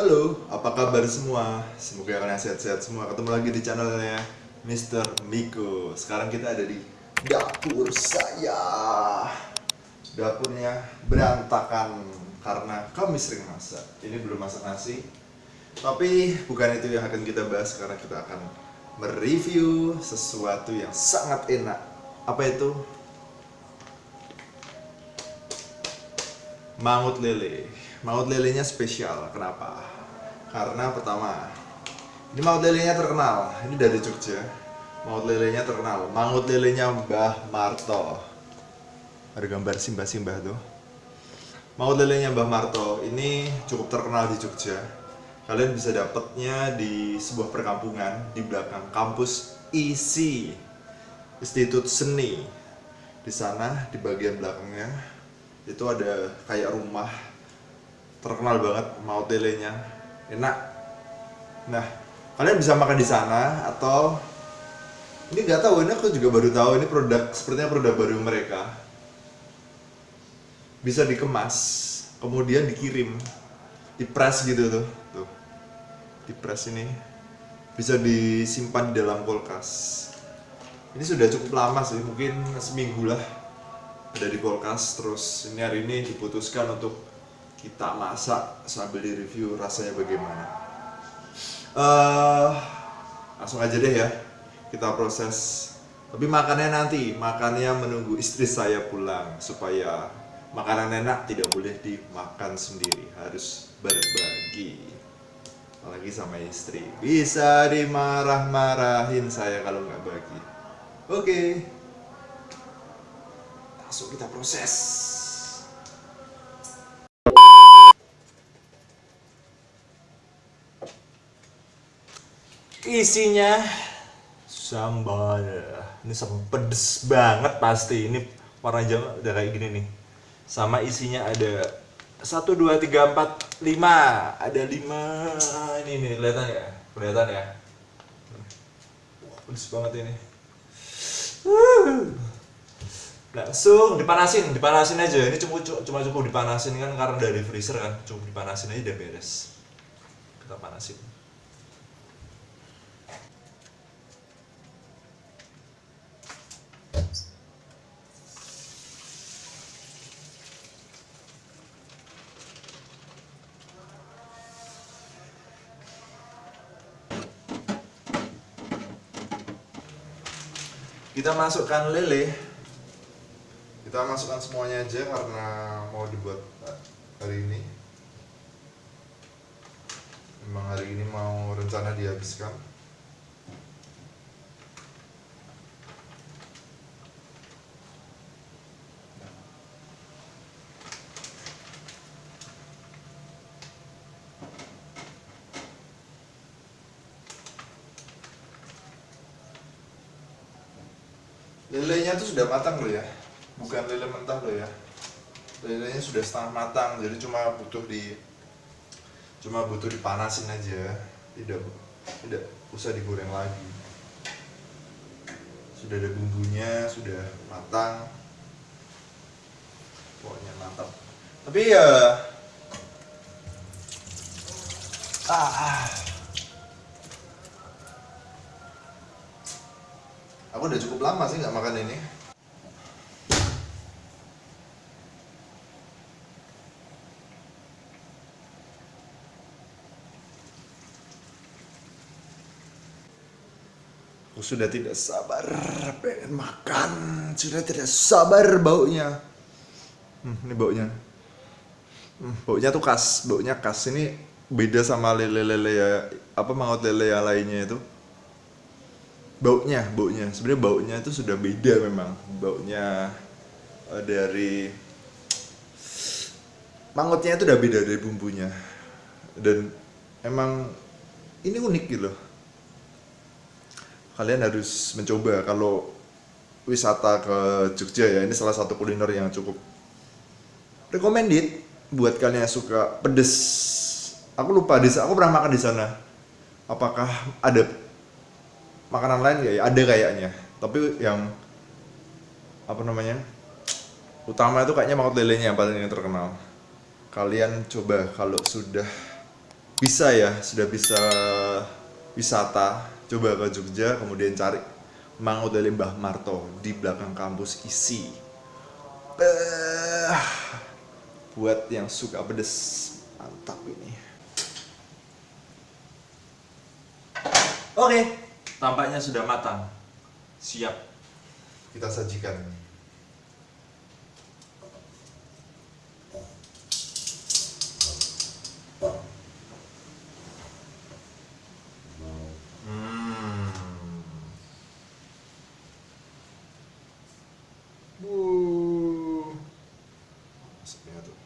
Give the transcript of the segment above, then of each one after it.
Halo, apa kabar semua? Semoga kalian sehat-sehat semua. Ketemu lagi di channelnya Mr. Miko. Sekarang kita ada di dapur saya. Dapurnya berantakan karena kami sering masak. Ini belum masak nasi. Tapi bukan itu yang akan kita bahas karena kita akan mereview sesuatu yang sangat enak. Apa itu? Mangut lele. Mangut lelenya spesial. Kenapa? Karena pertama, ini mangut lelenya terkenal. Ini dari Jogja. Mangut lelenya terkenal. Mangut lelenya Mbah Marto. Ada gambar simbah-simbah tuh. Mangut lelenya Mbah Marto ini cukup terkenal di Jogja. Kalian bisa dapatnya di sebuah perkampungan di belakang kampus ISI, Institut Seni. Di sana di bagian belakangnya itu ada kayak rumah terkenal banget mau telenya enak. Nah kalian bisa makan di sana atau ini nggak tahu ini aku juga baru tahu ini produk sepertinya produk baru mereka. Bisa dikemas kemudian dikirim dipres gitu tuh tuh. Dipres ini. Bisa disimpan di dalam kulkas. Ini sudah cukup lama sih mungkin seminggu lah. Ada di kulkas terus ini hari ini diputuskan untuk kita masak sambil di review rasanya bagaimana. Uh, langsung aja deh ya. Kita proses. Tapi makannya nanti. Makannya menunggu istri saya pulang supaya makanan enak tidak boleh dimakan sendiri. Harus berbagi. Apalagi sama istri. Bisa dimarah-marahin saya kalau nggak bagi. Oke. Langsung kita proses isinya? Sambal. Ini sambal pedes banget pasti. Ini warna jam udah kayak gini nih. Sama isinya ada satu dua tiga empat lima. Ada lima. Ini nih kelihatan ya? Kelihatan ya? Pedes banget ini. Langsung dipanasin dipanasin aja. Ini cuma cuma cukup dipanasin kan karena dari freezer kan. Cukup dipanasin aja udah beres. Kita panasin kita masukkan lele kita masukkan semuanya aja karena mau dibuat hari ini. Memang hari ini mau rencana dihabiskan lelenya tuh sudah matang loh ya. Bukan lele mentah loh ya. Lelenya sudah setengah matang jadi cuma butuh di cuma butuh dipanasin aja. Tidak tidak usah digoreng lagi. Sudah ada bumbunya sudah matang. Pokoknya mantap. Tapi ya ah Aku udah cukup lama sih nggak makan ini. Aku sudah tidak sabar pengen makan, sudah tidak sabar baunya. Hmm, ini baunya. Hmm, baunya tuh khas, baunya khas. Ini beda sama lele-lele ya, apa mangut lele yang lainnya itu baunya baunya. Sebenarnya baunya itu sudah beda memang. Baunya uh, dari mangutnya itu udah beda dari bumbunya. Dan emang ini unik gitu loh. Kalian harus mencoba kalau wisata ke Jogja ya ini salah satu kuliner yang cukup recommended buat kalian yang suka pedes. Aku lupa di aku pernah makan di sana. Apakah ada makanan lain ya? Ada kayaknya. Tapi yang apa namanya utama itu kayaknya mangut lelenya yang paling terkenal. Kalian coba kalau sudah bisa ya sudah bisa wisata coba ke Jogja kemudian cari mangut dari Mbah Marto di belakang kampus isi. Beuh. buat yang suka pedes mantap ini. Oke tampaknya sudah matang. Siap. Kita sajikan Hmm. Bu. Asapnya tuh.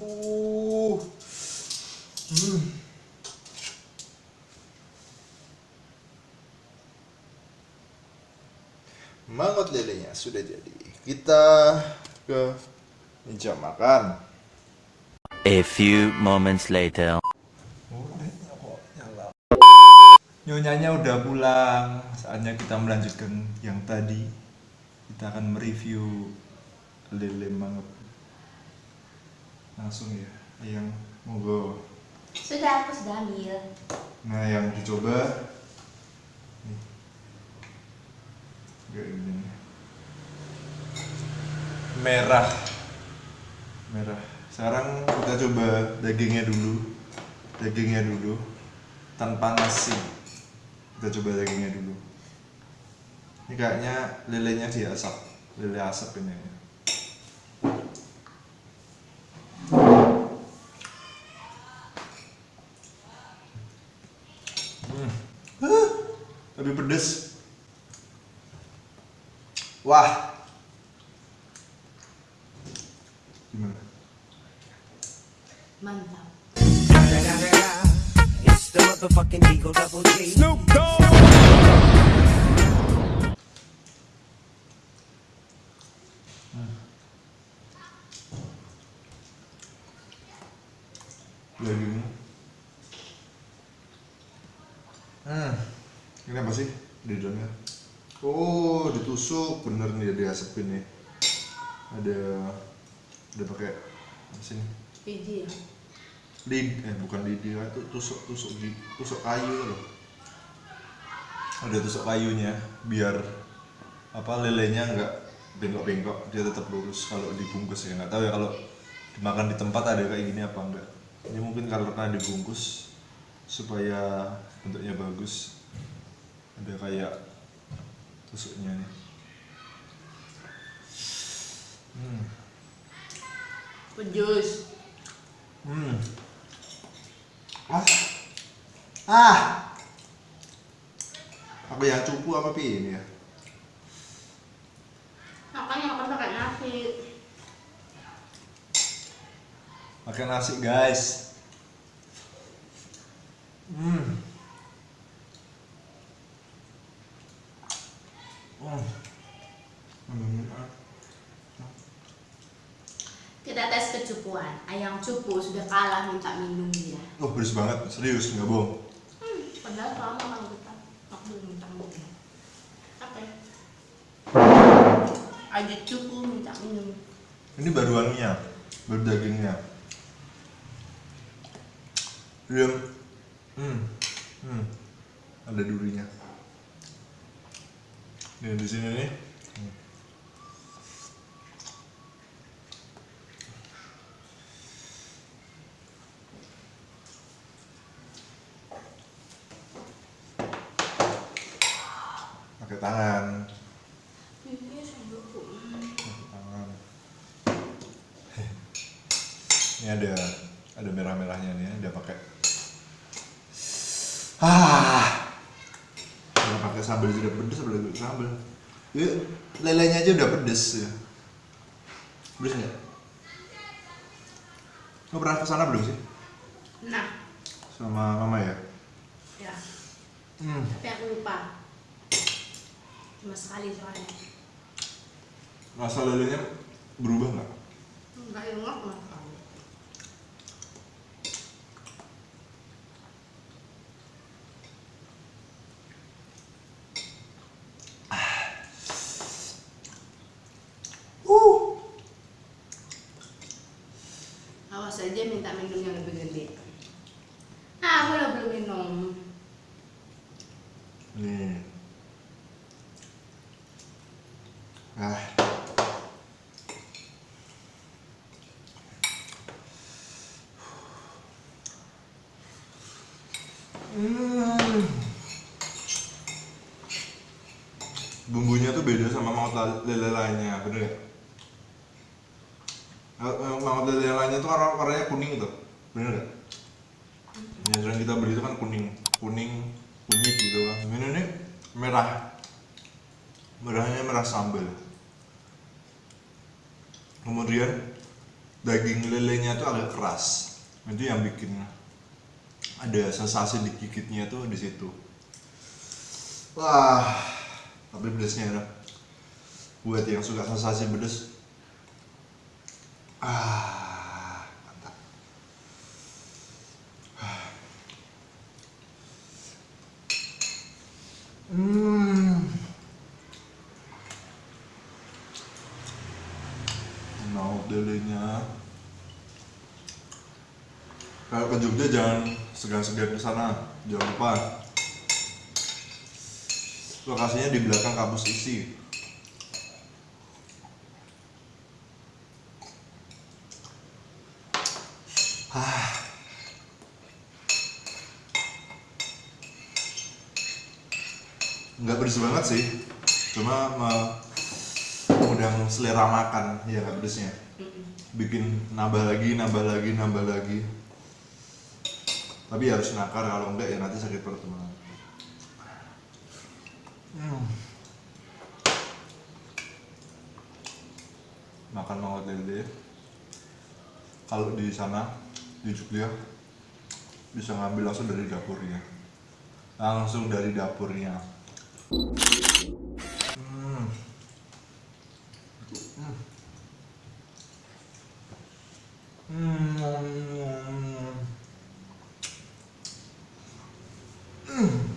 Hmm. Mangut lelenya sudah jadi. Kita ke meja makan. A few moments later. Nyonyanya udah pulang. Saatnya kita melanjutkan yang tadi. Kita akan mereview lele mangut. Langsung ya, yang monggo. Sudah, aku sudah ambil. Nah, yang dicoba nih. Kayak gini. nih. Merah. Merah. Sekarang kita coba dagingnya dulu. Dagingnya dulu. Tanpa nasi. Kita coba dagingnya dulu. Ini kayaknya lelenya diasap. Lele asap ini. Lebih pedes. Wah. Gimana? Mantap. It's the motherfucking Eagle Double G. Snoop Dagingnya. Hmm. Ini apa sih di dalamnya? Oh, ditusuk bener nih diasepin nih. Ada ada pakai apa sih? Biji ya. lid eh bukan lidi lah itu tusuk tusuk di tusuk kayu loh ada tusuk kayunya biar apa lelenya nggak bengkok-bengkok dia tetap lurus kalau dibungkus ya nggak tahu ya kalau dimakan di tempat ada kayak gini apa enggak ini mungkin kalau karena dibungkus supaya bentuknya bagus ada kayak tusuknya nih hmm. Pejus. Hmm. Ah. Ah. Apa yang cupu apa pi ini ya? Makan pakai nasi. Pakai nasi guys. Hmm. Oh. Hmm. Kita tes kecupuan. Ayam cupu sudah kalah minta minum dia. Oh, beres banget, serius nggak bohong. Hmm, padahal selama kalau kita aku belum minta minum. Apa ya? Ada cupu minta minum. Ini baru anunya, baru dagingnya. Dia, hmm, hmm, ada durinya. Nih di sini nih. Hmm. Pakai tangan. Iya, sendokku. tangan ini ada ada merah-merahnya nih ada pakai ah sambal sudah pedes apalagi pakai sambal ya, lelenya aja udah pedes ya pedes nggak lo pernah ke sana belum sih Nah, sama mama ya ya. hmm. Tapi aku lupa. Cuma sekali soalnya. rasa lelenya berubah nggak Enggak ingat sama sekali. uh Awas minta minum yang lebih gede. Ah, aku udah belum minum. nih ah Hmm. Bumbunya tuh beda sama mangut la- lele lainnya, bener ya? Eh, eh, Mangut lele lainnya tuh warna warnanya kuning tuh, bener gak? Yang kita beli itu kan kuning, kuning, kunyit gitu kan. Ini nih merah, merahnya merah sambal. Kemudian daging lelenya tuh agak keras, itu yang bikin ada sensasi digigitnya tuh di situ. Wah, tapi pedesnya enak. Buat yang suka sensasi pedes, ah mantap. Hmm. Lelenya. Kalau ke Jogja jangan segan-segan ke sana, jangan lupa. Lokasinya di belakang kampus isi. Ah. Nggak pedes banget sih, cuma me- mengundang selera makan ya nggak pedesnya. Bikin nambah lagi, nambah lagi, nambah lagi. Tapi harus nakar kalau enggak ya nanti sakit perut teman. Hmm. Makan mangut lele. Kalau di sana di Jogja bisa ngambil langsung dari dapurnya. Langsung dari dapurnya. Hmm. Hmm. Hmm.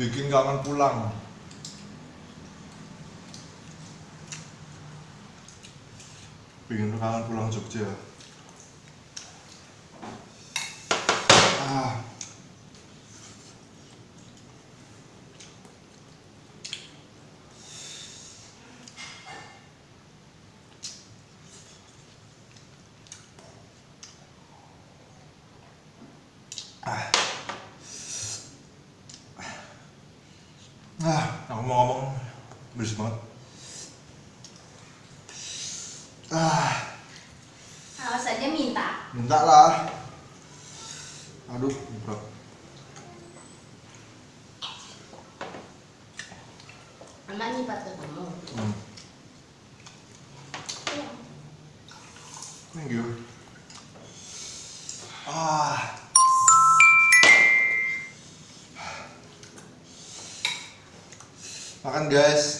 bikin kangen pulang bikin kangen pulang Jogja ah. Ah, aku mau ngomong berisik banget. Ah, Awas aja minta. minta lah. Aduh, berat. Mama nyipat ke kamu. Hmm, thank you. Ah. Makan guys.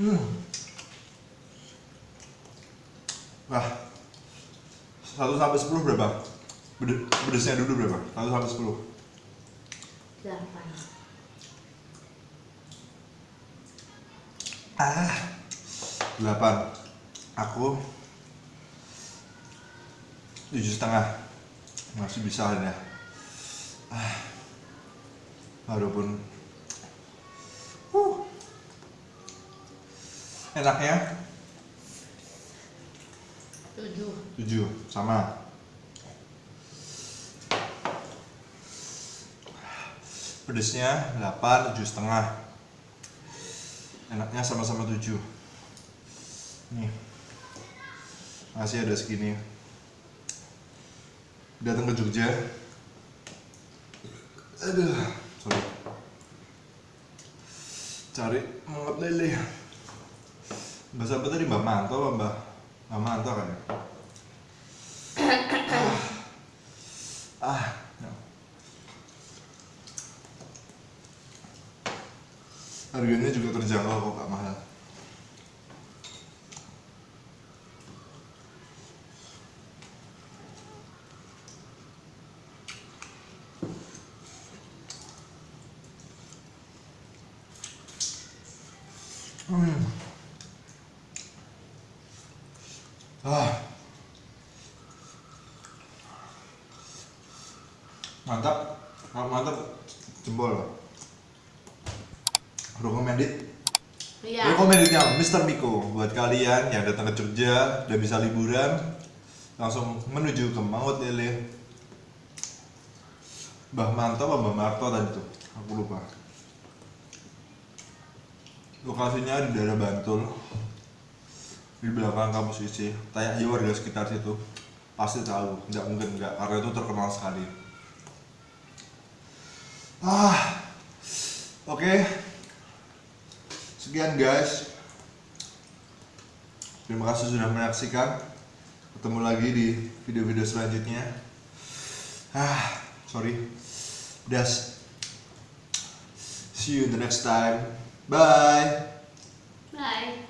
Hmm. Wah. 1 sampai 10 berapa? Bede- Pedesnya dulu berapa? 1 sampai 10. Delapan. Ah. 8. Aku tujuh setengah masih bisa ya ah. walaupun enaknya Tujuh. tujuh sama pedesnya 8 tujuh setengah Anaknya sama-sama tujuh. Nih. Masih ada segini. Datang ke Jogja. Aduh, sorry. Cari mangut lele. Mbak siapa tadi Mbak Manto apa Mbak? Mbak Manto kan ya? ah, ah, no. Harganya juga terjangkau kok, gak mahal. Hmm. Ah. Mantap. Ah, Mantap. Jempol. Recommended. Iya. Recommendednya Mr. Miko buat kalian yang datang ke Jogja dan bisa liburan langsung menuju ke Mangut Lele. Mbah Manto apa Mbah Marto tadi tuh? Aku lupa. Lokasinya di daerah Bantul di belakang kampus IC. Tanya aja warga sekitar situ pasti tahu. Nggak mungkin nggak karena itu terkenal sekali. Ah, oke. Sekian guys. Terima kasih sudah menyaksikan. Ketemu lagi di video-video selanjutnya. Ah, sorry. Das. See you in the next time. Bye. Bye.